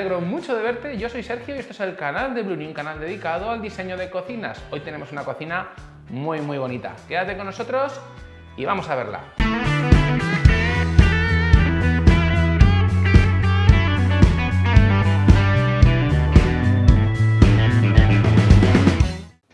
alegro mucho de verte. Yo soy Sergio y este es el canal de Bluni, un canal dedicado al diseño de cocinas. Hoy tenemos una cocina muy muy bonita. Quédate con nosotros y vamos a verla.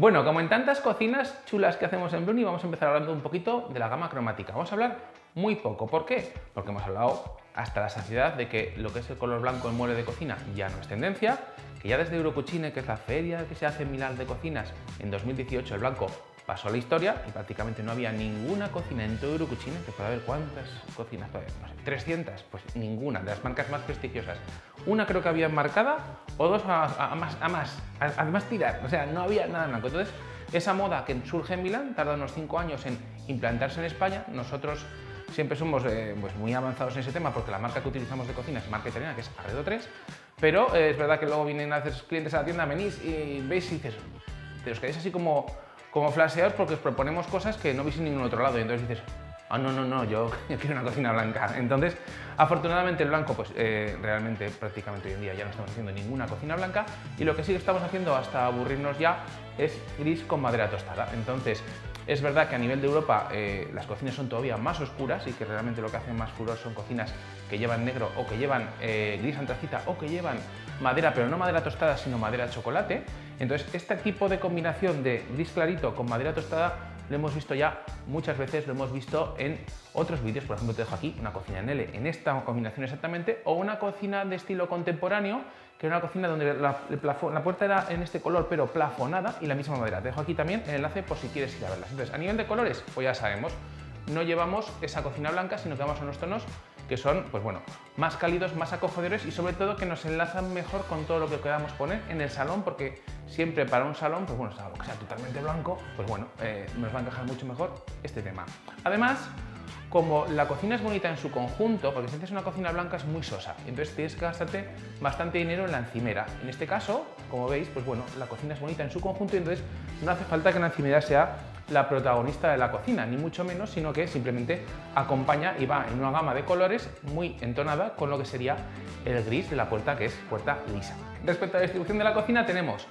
Bueno, como en tantas cocinas chulas que hacemos en Bruni, vamos a empezar hablando un poquito de la gama cromática. Vamos a hablar muy poco. ¿Por qué? Porque hemos hablado hasta la saciedad de que lo que es el color blanco en mueble de cocina ya no es tendencia, que ya desde Eurocucine, que es la feria que se hace en Milán de cocinas, en 2018 el blanco pasó a la historia y prácticamente no había ninguna cocina en todo Eurocucine, que puede haber cuántas cocinas, no sé, 300, pues ninguna, de las marcas más prestigiosas. Una creo que había marcada o dos a, más, a más, además tirar, o sea, no había nada blanco. Entonces, esa moda que surge en Milán tarda unos 5 años en implantarse en España, nosotros siempre somos eh, pues muy avanzados en ese tema porque la marca que utilizamos de cocina es marca italiana, que es Arredo 3, pero eh, es verdad que luego vienen a hacer clientes a la tienda, venís y veis y dices, te os quedáis así como como flasheados porque os proponemos cosas que no veis en ningún otro lado y entonces dices, ah, no, no, no, yo, quiero una cocina blanca. Entonces, afortunadamente el blanco, pues eh, realmente prácticamente hoy en día ya no estamos haciendo ninguna cocina blanca y lo que sí que estamos haciendo hasta aburrirnos ya es gris con madera tostada. Entonces, es verdad que a nivel de Europa eh, las cocinas son todavía más oscuras y que realmente lo que hacen más furor son cocinas que llevan negro o que llevan eh, gris antracita o que llevan madera, pero no madera tostada, sino madera de chocolate. Entonces, este tipo de combinación de gris clarito con madera tostada lo hemos visto ya muchas veces, lo hemos visto en otros vídeos, por ejemplo te dejo aquí una cocina en L en esta combinación exactamente, o una cocina de estilo contemporáneo, que era una cocina donde la, puerta era en este color pero plafonada y la misma madera. Te dejo aquí también el enlace por si quieres ir a verlas. Entonces, a nivel de colores, pues ya sabemos, no llevamos esa cocina blanca, sino que vamos a unos tonos que son pues bueno, más cálidos, más acogedores y sobre todo que nos enlazan mejor con todo lo que queramos poner en el salón porque siempre para un salón, pues bueno, que sea totalmente blanco, pues bueno, eh, nos va a encajar mucho mejor este tema. Además, como la cocina es bonita en su conjunto, porque si una cocina blanca es muy sosa, entonces tienes que gastarte bastante dinero en la encimera. En este caso, como veis, pues bueno, la cocina es bonita en su conjunto y entonces no hace falta que la encimera sea la protagonista de la cocina, ni mucho menos, sino que simplemente acompaña y va en una gama de colores muy entonada con lo que sería el gris de la puerta, que es puerta lisa. Respecto a la distribución de la cocina tenemos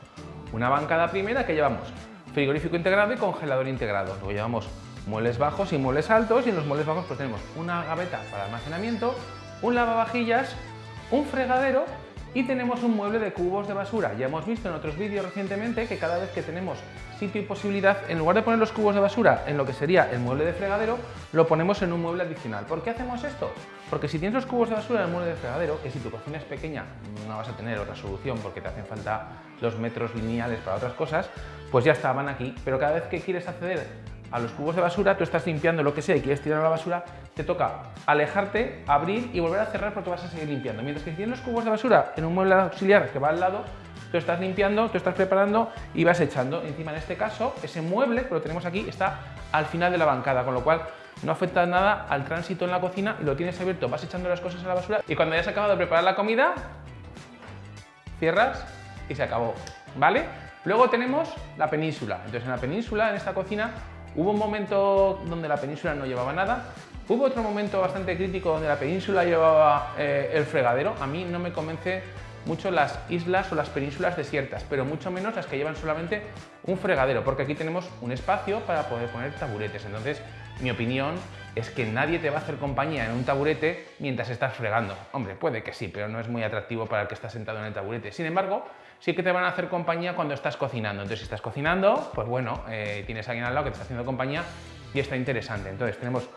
una bancada primera que llevamos frigorífico integrado y congelador integrado. Luego llevamos muebles bajos y muebles altos y en los muebles bajos pues tenemos una gaveta para almacenamiento, un lavavajillas, un fregadero y tenemos un mueble de cubos de basura. Ya hemos visto en otros vídeos recientemente que cada vez que tenemos sitio y posibilidad, en lugar de poner los cubos de basura en lo que sería el mueble de fregadero, lo ponemos en un mueble adicional. ¿Por qué hacemos esto? Porque si tienes los cubos de basura en el mueble de fregadero, que si tu cocina es pequeña no vas a tener otra solución porque te hacen falta los metros lineales para otras cosas, pues ya estaban aquí. Pero cada vez que quieres acceder a los cubos de basura, tú estás limpiando lo que sea y quieres tirar a la basura, te toca alejarte, abrir y volver a cerrar porque vas a seguir limpiando. Mientras que si tienes los cubos de basura en un mueble auxiliar que va al lado, tú estás limpiando, tú estás preparando y vas echando. Encima, en este caso, ese mueble que lo tenemos aquí está al final de la bancada, con lo cual no afecta nada al tránsito en la cocina lo tienes abierto, vas echando las cosas a la basura y cuando hayas acabado de preparar la comida, cierras y se acabó, ¿vale? Luego tenemos la península. Entonces en la península, en esta cocina, Hubo un momento donde la península no llevaba nada, hubo otro momento bastante crítico donde la península llevaba eh, el fregadero. A mí no me convence mucho las islas o las penínsulas desiertas, pero mucho menos las que llevan solamente un fregadero, porque aquí tenemos un espacio para poder poner taburetes. Entonces, mi opinión es que nadie te va a hacer compañía en un taburete mientras estás fregando. Hombre, puede que sí, pero no es muy atractivo para el que está sentado en el taburete. Sin embargo, sí que te van a hacer compañía cuando estás cocinando. Entonces, si estás cocinando, pues bueno, eh, tienes a alguien al lado que te está haciendo compañía y está interesante. Entonces, tenemos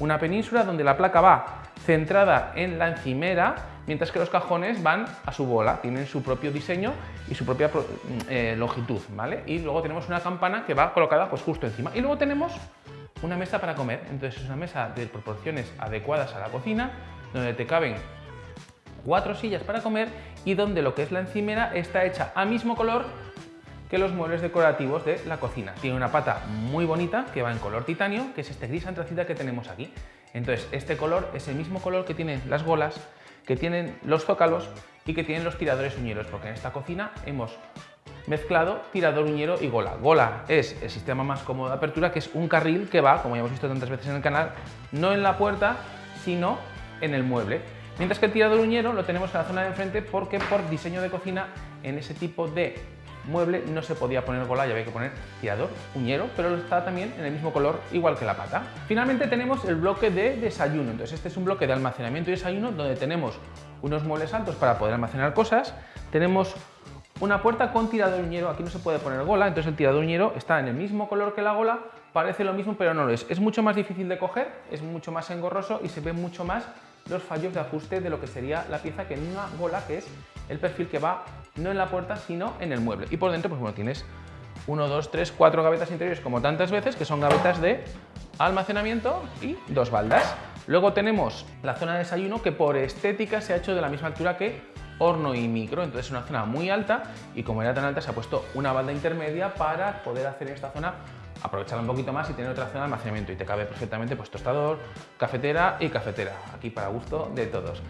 una península donde la placa va centrada en la encimera, mientras que los cajones van a su bola, tienen su propio diseño y su propia mm, eh, longitud, ¿vale? Y luego tenemos una campana que va colocada pues justo encima. Y luego tenemos una mesa para comer, entonces es una mesa de proporciones adecuadas a la cocina, donde te caben cuatro sillas para comer y donde lo que es la encimera está hecha a mismo color que los muebles decorativos de la cocina. Tiene una pata muy bonita que va en color titanio, que es este gris antracita que tenemos aquí. Entonces, este color es el mismo color que tienen las golas, que tienen los zócalos y que tienen los tiradores uñeros, porque en esta cocina hemos mezclado tirador uñero y gola. Gola es el sistema más cómodo de apertura, que es un carril que va, como ya hemos visto tantas veces en el canal, no en la puerta, sino en el mueble. Mientras que el tirador uñero lo tenemos en la zona de enfrente porque por diseño de cocina en ese tipo de mueble no se podía poner gola y había que poner tirador, uñero, pero está también en el mismo color igual que la pata. Finalmente tenemos el bloque de desayuno, entonces este es un bloque de almacenamiento y desayuno donde tenemos unos muebles altos para poder almacenar cosas, tenemos una puerta con tirador uñero, aquí no se puede poner gola, entonces el tirador uñero está en el mismo color que la gola, parece lo mismo pero no lo es. Es mucho más difícil de coger, es mucho más engorroso y se ve mucho más los fallos de ajuste de lo que sería la pieza que en una gola que es el perfil que va no en la puerta sino en el mueble. Y por dentro pues bueno tienes 1, 2, 3, 4 gavetas interiores como tantas veces que son gavetas de almacenamiento y dos baldas. Luego tenemos la zona de desayuno que por estética se ha hecho de la misma altura que horno y micro, entonces es una zona muy alta y como era tan alta se ha puesto una balda intermedia para poder hacer esta zona aprovecharla un poquito más y tener otra zona de almacenamiento y te cabe perfectamente pues tostador, cafetera y cafetera, aquí para gusto de todos.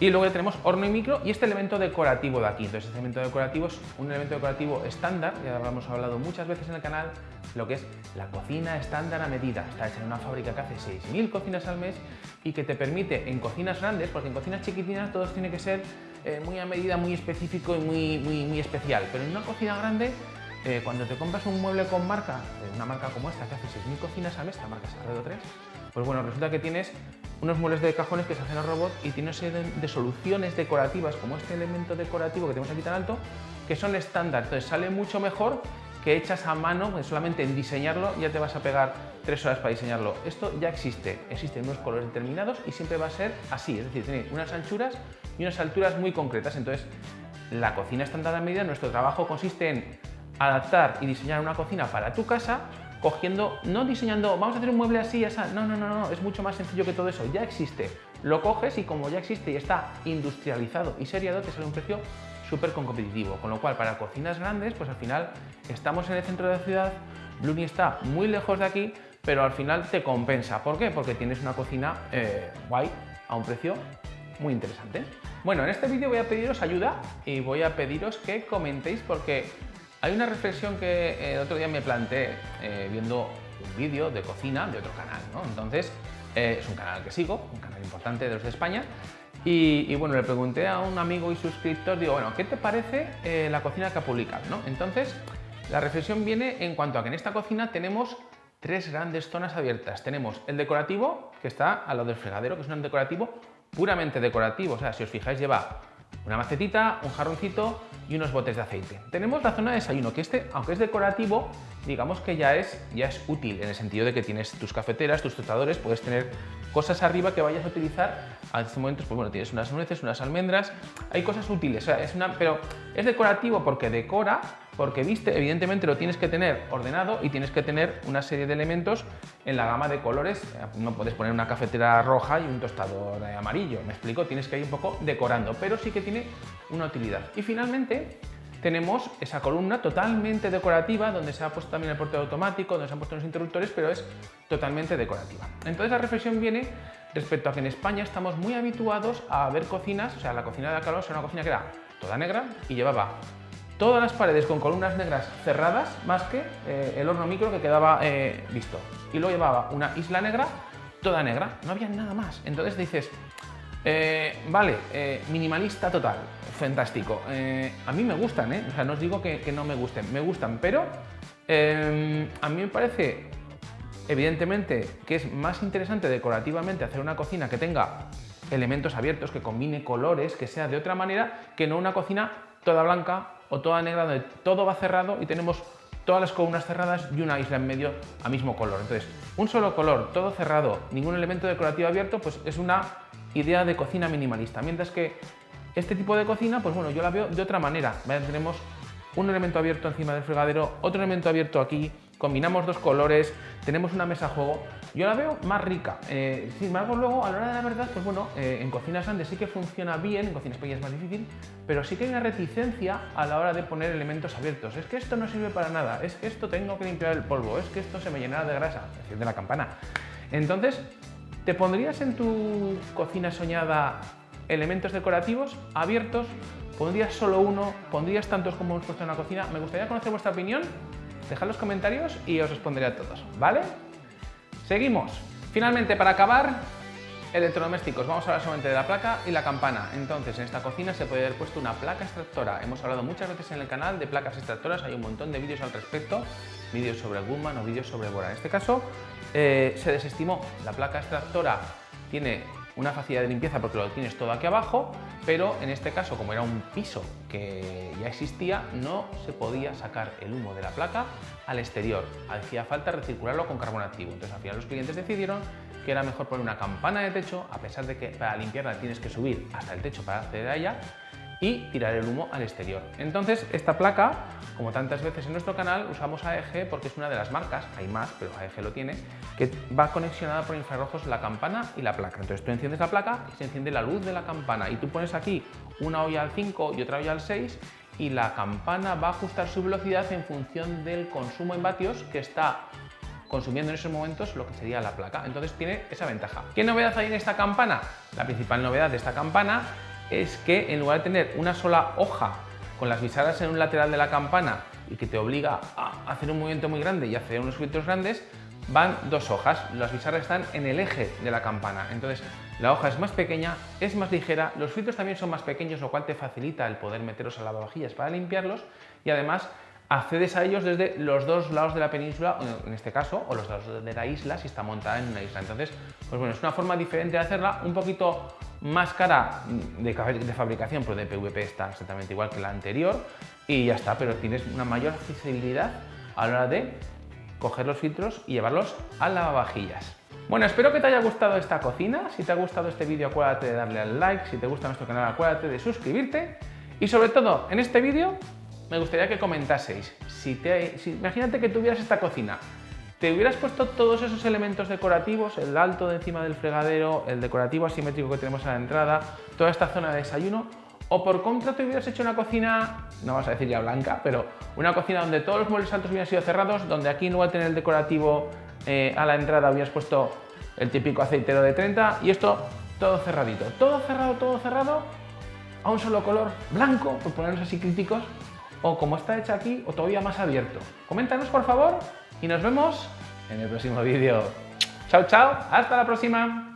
Y luego tenemos horno y micro y este elemento decorativo de aquí. Entonces este elemento decorativo es un elemento decorativo estándar, ya hemos hablado muchas veces en el canal, lo que es la cocina estándar a medida. Está hecha en una fábrica que hace 6.000 cocinas al mes y que te permite en cocinas grandes, porque en cocinas chiquitinas todo tiene que ser eh, muy a medida, muy específico y muy, muy, muy especial, pero en una cocina grande eh, cuando te compras un mueble con marca, eh, una marca como esta que hace 6.000 cocinas al mes, esta marca Sagredo 3, pues bueno, resulta que tienes unos muebles de cajones que se hacen a robot y tienes una serie de, soluciones decorativas como este elemento decorativo que tenemos aquí tan alto, que son estándar, entonces sale mucho mejor que hechas a mano, pues solamente en diseñarlo ya te vas a pegar tres horas para diseñarlo. Esto ya existe, existen unos colores determinados y siempre va a ser así, es decir, tiene unas anchuras y unas alturas muy concretas, entonces la cocina estándar a medida, nuestro trabajo consiste en adaptar y diseñar una cocina para tu casa cogiendo, no diseñando, vamos a hacer un mueble así, así, no, no, no, no, es mucho más sencillo que todo eso, ya existe, lo coges y como ya existe y está industrializado y seriado, te sale un precio súper competitivo, con lo cual para cocinas grandes, pues al final estamos en el centro de la ciudad, Bluni está muy lejos de aquí, pero al final te compensa, ¿por qué? Porque tienes una cocina eh, guay a un precio muy interesante. Bueno, en este vídeo voy a pediros ayuda y voy a pediros que comentéis porque hay una reflexión que eh, otro día me planteé eh, viendo un vídeo de cocina de otro canal, ¿no? Entonces, eh, es un canal que sigo, un canal importante de los de España, y, bueno, le pregunté a un amigo y suscriptor, digo, bueno, ¿qué te parece la cocina que ha publicado? ¿no? Entonces, la reflexión viene en cuanto a que en esta cocina tenemos tres grandes zonas abiertas. Tenemos el decorativo, que está a lo del fregadero, que es un decorativo puramente decorativo, o sea, si os fijáis lleva una macetita, un jarroncito y unos botes de aceite. Tenemos la zona de desayuno, que este, aunque es decorativo, digamos que ya es, ya es útil, en el sentido de que tienes tus cafeteras, tus tostadores, puedes tener cosas arriba que vayas a utilizar. A estos momentos, pues bueno, tienes unas nueces, unas almendras, hay cosas útiles, es una, pero es decorativo porque decora, porque viste, evidentemente lo tienes que tener ordenado y tienes que tener una serie de elementos en la gama de colores. No puedes poner una cafetera roja y un tostador amarillo, me explico, tienes que ir un poco decorando, pero sí que tiene una utilidad. Y finalmente, tenemos esa columna totalmente decorativa donde se ha puesto también el portero automático, donde se han puesto los interruptores, pero es totalmente decorativa. Entonces la reflexión viene respecto a que en España estamos muy habituados a ver cocinas, o sea, la cocina de Alcalá era una cocina que era toda negra y llevaba todas las paredes con columnas negras cerradas, más que eh, el horno micro que quedaba eh, visto. Y luego llevaba una isla negra, toda negra, no había nada más. Entonces dices, eh, vale, minimalista total, fantástico. a mí me gustan, o sea, no os digo que, que no me gusten, me gustan, pero a mí me parece evidentemente que es más interesante decorativamente hacer una cocina que tenga elementos abiertos, que combine colores, que sea de otra manera, que no una cocina toda blanca o toda negra donde todo va cerrado y tenemos todas las columnas cerradas y una isla en medio a mismo color. Entonces, un solo color, todo cerrado, ningún elemento decorativo abierto, pues es una idea de cocina minimalista. Mientras que este tipo de cocina, pues bueno, yo la veo de otra manera. Tenemos un elemento abierto encima del fregadero, otro elemento abierto aquí, combinamos dos colores, tenemos una mesa juego, yo la veo más rica. Eh, sin embargo, luego, a la hora de la verdad, pues bueno, eh, en cocinas grandes sí que funciona bien, en cocinas pequeñas es más difícil, pero sí que hay una reticencia a la hora de poner elementos abiertos. Es que esto no sirve para nada, es que esto tengo que limpiar el polvo, es que esto se me llenará de grasa, de la campana. Entonces, ¿te pondrías en tu cocina soñada elementos decorativos abiertos? ¿Pondrías solo uno? ¿Pondrías tantos como hemos puesto en la cocina? Me gustaría conocer vuestra opinión Dejad los comentarios y os responderé a todos, ¿vale? Seguimos. Finalmente, para acabar, Electrodomésticos, vamos a hablar solamente de la placa y la campana. Entonces, en esta cocina se puede haber puesto una placa extractora. Hemos hablado muchas veces en el canal de placas extractoras, hay un montón de vídeos al respecto, vídeos sobre Guzman o vídeos sobre Bora. En este caso, eh, se desestimó. La placa extractora tiene una facilidad de limpieza porque lo tienes todo aquí abajo, pero en este caso, como era un piso que ya existía, no se podía sacar el humo de la placa al exterior. Hacía falta recircularlo con carbón activo. Entonces, al final los clientes decidieron que era mejor poner una campana de techo, a pesar de que para limpiarla tienes que subir hasta el techo para acceder a ella, y tirar el humo al exterior. Entonces, esta placa, como tantas veces en nuestro canal, usamos AEG porque es una de las marcas, hay más, pero AEG lo tiene, que va conexionada por infrarrojos la campana y la placa. Entonces tú enciendes la placa y se enciende la luz de la campana y tú pones aquí una olla al 5 y otra olla al 6 y la campana va a ajustar su velocidad en función del consumo en vatios que está consumiendo en esos momentos lo que sería la placa. Entonces tiene esa ventaja. ¿Qué novedad hay en esta campana? La principal novedad de esta campana es que en lugar de tener una sola hoja con las bisagras en un lateral de la campana y que te obliga a hacer un movimiento muy grande y hacer unos filtros grandes, van dos hojas. Las bisagras están en el eje de la campana. Entonces la hoja es más pequeña, es más ligera, los filtros también son más pequeños, lo cual te facilita el poder meterlos a lavavajillas para limpiarlos y además accedes a ellos desde los dos lados de la península, en este caso, o los lados de la isla si está montada en una isla. Entonces, pues bueno, es una forma diferente de hacerla, un poquito más cara de, de fabricación, pero de PVP está exactamente igual que la anterior y ya está, pero tienes una mayor accesibilidad a la hora de coger los filtros y llevarlos a lavavajillas. Bueno, espero que te haya gustado esta cocina. Si te ha gustado este vídeo, acuérdate de darle al like. Si te gusta nuestro canal, acuérdate de suscribirte. Y sobre todo, en este vídeo me gustaría que comentaseis, si te, imagínate que tuvieras esta cocina, ¿te hubieras puesto todos esos elementos decorativos, el alto de encima del fregadero, el decorativo asimétrico que tenemos a la entrada, toda esta zona de desayuno, o por contra te hubieras hecho una cocina, no vas a decir ya blanca, pero una cocina donde todos los muebles altos hubieran sido cerrados, donde aquí no va a tener el decorativo eh, a la entrada hubieras puesto el típico aceitero de 30 y esto todo cerradito, todo cerrado, todo cerrado, a un solo color blanco, por ponernos así críticos, o como está hecha aquí o todavía más abierto. Coméntanos por favor y nos vemos en el próximo vídeo. Chao, chao, hasta la próxima.